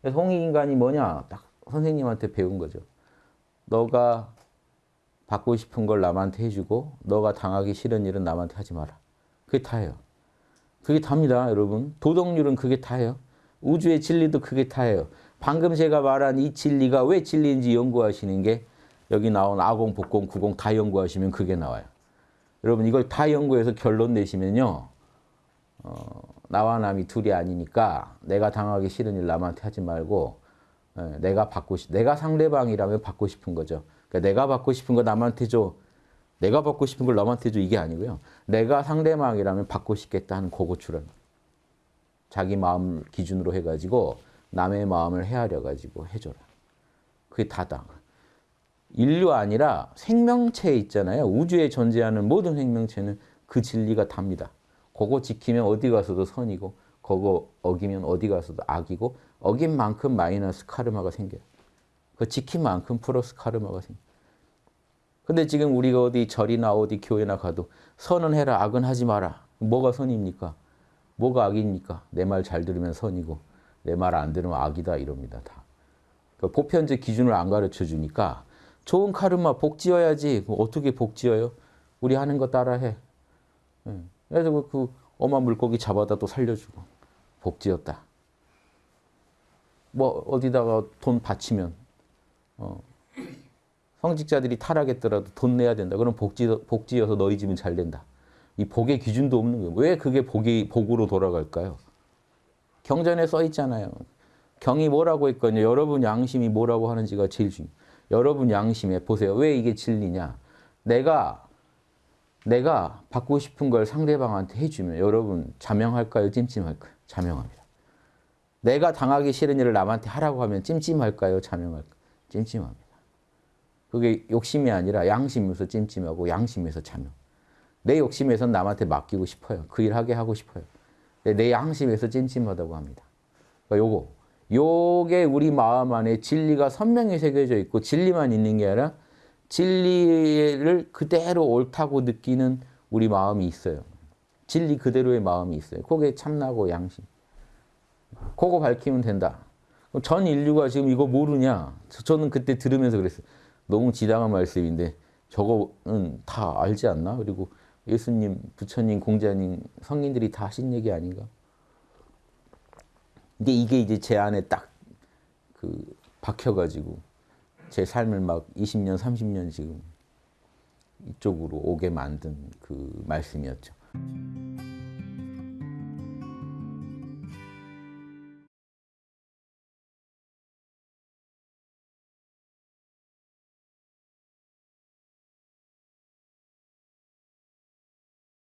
그래서 홍익인간이 뭐냐? 딱 선생님한테 배운 거죠. 너가 받고 싶은 걸 남한테 해주고 너가 당하기 싫은 일은 남한테 하지 마라. 그게 다예요. 그게 답니다, 여러분. 도덕률은 그게 다예요. 우주의 진리도 그게 다예요. 방금 제가 말한 이 진리가 왜 진리인지 연구하시는 게 여기 나온 아공, 복공, 구공 다 연구하시면 그게 나와요. 여러분 이걸 다 연구해서 결론 내시면요. 어, 나와 남이 둘이 아니니까 내가 당하기 싫은 일 남한테 하지 말고 예, 내가 받고 싶, 내가 상대방이라면 받고 싶은 거죠. 그러니까 내가 받고 싶은 거 남한테 줘. 내가 받고 싶은 걸 남한테 줘 이게 아니고요. 내가 상대방이라면 받고 싶겠다 하는 고고 출현. 자기 마음 기준으로 해가지고 남의 마음을 헤아려 가지고 해줘라. 그게 다다. 인류 아니라 생명체 있잖아요. 우주에 존재하는 모든 생명체는 그 진리가 답니다. 그거 지키면 어디 가서도 선이고 그거 어기면 어디 가서도 악이고 어긴 만큼 마이너스 카르마가 생겨요. 그 지킨 만큼 플러스 카르마가 생겨요. 근데 지금 우리가 어디 절이나 어디 교회나 가도 선은 해라 악은 하지 마라. 뭐가 선입니까? 뭐가 악입니까? 내 말 잘 들으면 선이고 내 말 안 들으면 악이다 이럽니다. 다. 그 보편적 기준을 안 가르쳐 주니까 좋은 카르마 복 지어야지. 어떻게 복 지어요? 우리 하는 거 따라해. 예. 그래서 그, 그 엄한 물고기 잡아다 또 살려주고 복 지었다. 뭐 어디다가 돈 바치면 어, 성직자들이 타락했더라도 돈 내야 된다. 그럼 복지 복지여서 너희 집은 잘 된다. 이 복의 기준도 없는 거예요. 왜 그게 복이 복으로 돌아갈까요? 경전에 써 있잖아요. 경이 뭐라고 했거든요. 여러분 양심이 뭐라고 하는지가 제일 중요. 여러분 양심에 보세요. 왜 이게 진리냐? 내가 내가 받고 싶은 걸 상대방한테 해주면 여러분 자명할까요? 찜찜할까요? 자명합니다. 내가 당하기 싫은 일을 남한테 하라고 하면 찜찜할까요? 자명할까요? 찜찜합니다. 그게 욕심이 아니라 양심에서 찜찜하고 양심에서 자명. 내 욕심에서 남한테 맡기고 싶어요. 그 일 하게 하고 싶어요. 내 양심에서 찜찜하다고 합니다. 그러니까 요거. 요게 우리 마음 안에 진리가 선명히 새겨져 있고 진리만 있는 게 아니라 진리를 그대로 옳다고 느끼는 우리 마음이 있어요. 진리 그대로의 마음이 있어요. 그게 참나고 양심. 그거 밝히면 된다. 전 인류가 지금 이거 모르냐? 저는 그때 들으면서 그랬어요. 너무 지당한 말씀인데 저거는 다 알지 않나? 그리고 예수님, 부처님, 공자님, 성인들이 다 하신 얘기 아닌가? 이게 이제 제 안에 딱 그 박혀가지고 제 삶을 막 20년, 30년 지금 이쪽으로 오게 만든 그 말씀이었죠.